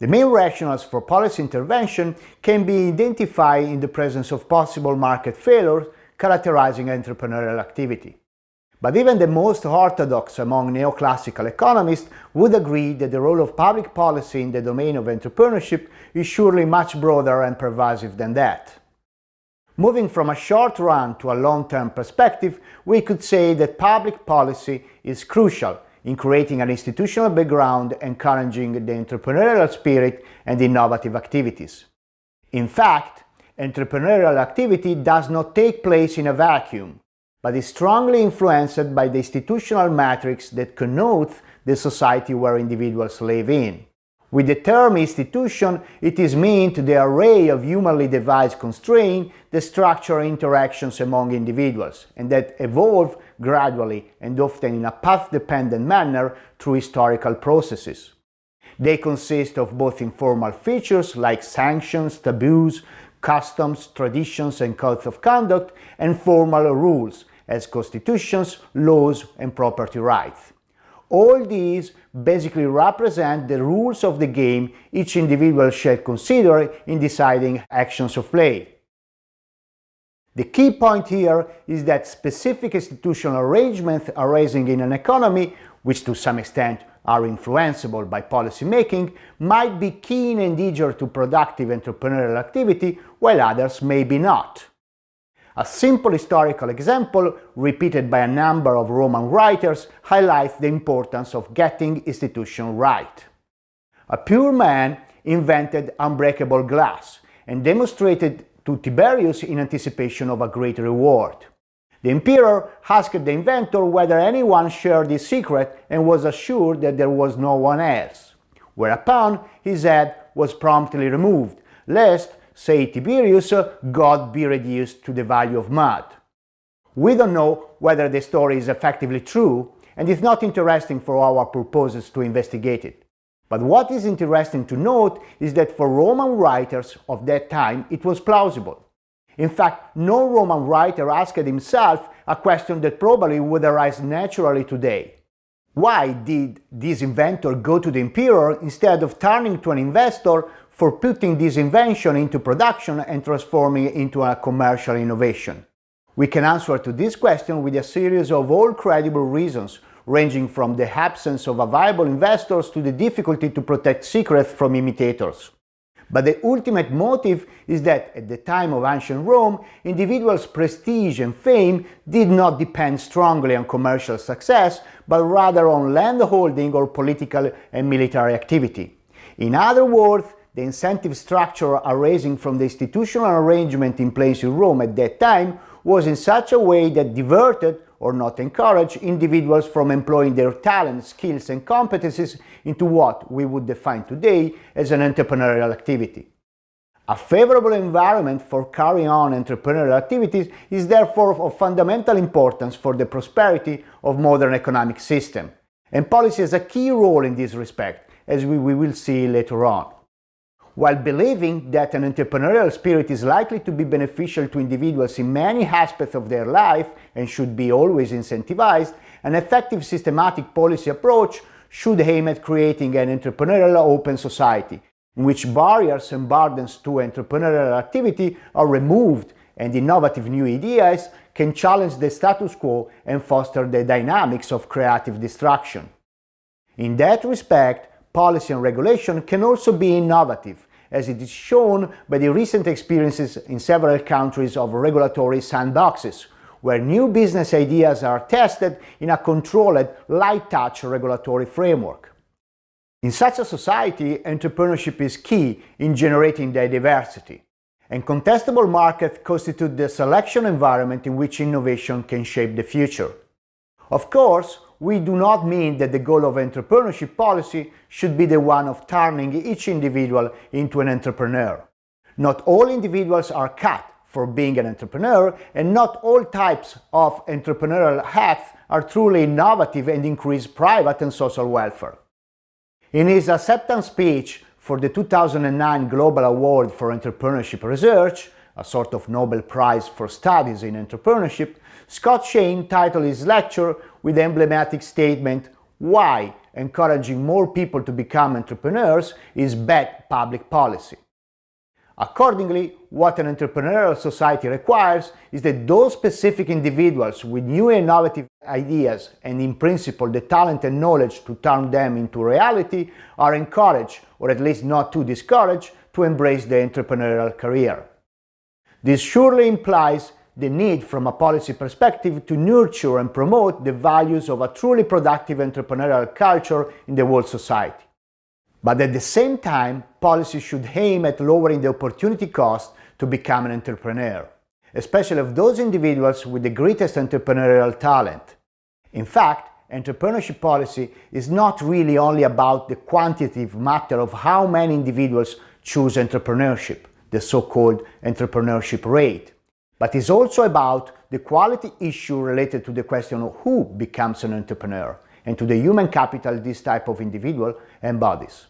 The main rationales for policy intervention can be identified in the presence of possible market failures characterizing entrepreneurial activity. But even the most orthodox among neoclassical economists would agree that the role of public policy in the domain of entrepreneurship is surely much broader and pervasive than that. Moving from a short run to a long-term perspective, we could say that public policy is crucial in creating an institutional background encouraging the entrepreneurial spirit and innovative activities. In fact, entrepreneurial activity does not take place in a vacuum but is strongly influenced by the institutional matrix that connotes the society where individuals live in. With the term institution, it is meant the array of humanly devised constraints that structure interactions among individuals and that evolve gradually and often in a path-dependent manner through historical processes. They consist of both informal features like sanctions, taboos, customs, traditions and codes of conduct, and formal rules as constitutions, laws and property rights. All these basically represent the rules of the game each individual shall consider in deciding actions of play. The key point here is that specific institutional arrangements arising in an economy, which to some extent are influenceable by policy making, might be keen and eager to productive entrepreneurial activity, while others may be not. A simple historical example, repeated by a number of Roman writers, highlights the importance of getting institution right. A poor man invented unbreakable glass and demonstrated to Tiberius in anticipation of a great reward. The emperor asked the inventor whether anyone shared his secret and was assured that there was no one else, whereupon his head was promptly removed, lest say Tiberius, God be reduced to the value of mud. We don't know whether the story is effectively true, and it's not interesting for our purposes to investigate it. But what is interesting to note is that for Roman writers of that time it was plausible. In fact, no Roman writer asked himself a question that probably would arise naturally today. Why did this inventor go to the emperor instead of turning to an investor for putting this invention into production and transforming it into a commercial innovation? We can answer to this question with a series of all credible reasons, ranging from the absence of viable investors to the difficulty to protect secrets from imitators. But the ultimate motive is that at the time of ancient Rome, individuals' prestige and fame did not depend strongly on commercial success, but rather on landholding or political and military activity. In other words, the incentive structure arising from the institutional arrangement in place in Rome at that time was in such a way that diverted or not encouraged individuals from employing their talents, skills and competencies into what we would define today as an entrepreneurial activity. A favorable environment for carrying on entrepreneurial activities is therefore of fundamental importance for the prosperity of modern economic system, and policy has a key role in this respect, as we will see later on. While believing that an entrepreneurial spirit is likely to be beneficial to individuals in many aspects of their life and should be always incentivized, an effective systematic policy approach should aim at creating an entrepreneurial open society in which barriers and burdens to entrepreneurial activity are removed and innovative new ideas can challenge the status quo and foster the dynamics of creative destruction. In that respect, policy and regulation can also be innovative, as it is shown by the recent experiences in several countries of regulatory sandboxes, where new business ideas are tested in a controlled, light-touch regulatory framework. In such a society, entrepreneurship is key in generating diversity, and contestable markets constitute the selection environment in which innovation can shape the future. Of course, we do not mean that the goal of entrepreneurship policy should be the one of turning each individual into an entrepreneur. Not all individuals are cut for being an entrepreneur, and not all types of entrepreneurial acts are truly innovative and increase private and social welfare. In his acceptance speech for the 2009 Global Award for Entrepreneurship Research, a sort of Nobel Prize for Studies in Entrepreneurship, Scott Shane titled his lecture with the emblematic statement, Why encouraging more people to become entrepreneurs is bad public policy. Accordingly, what an entrepreneurial society requires is that those specific individuals with new innovative ideas and in principle the talent and knowledge to turn them into reality are encouraged, or at least not too discouraged, to embrace the entrepreneurial career. This surely implies the need from a policy perspective to nurture and promote the values of a truly productive entrepreneurial culture in the world society. But at the same time, policy should aim at lowering the opportunity cost to become an entrepreneur, especially of those individuals with the greatest entrepreneurial talent. In fact, entrepreneurship policy is not really only about the quantitative matter of how many individuals choose entrepreneurship, the so-called entrepreneurship rate, but is also about the quality issue related to the question of who becomes an entrepreneur and to the human capital this type of individual embodies.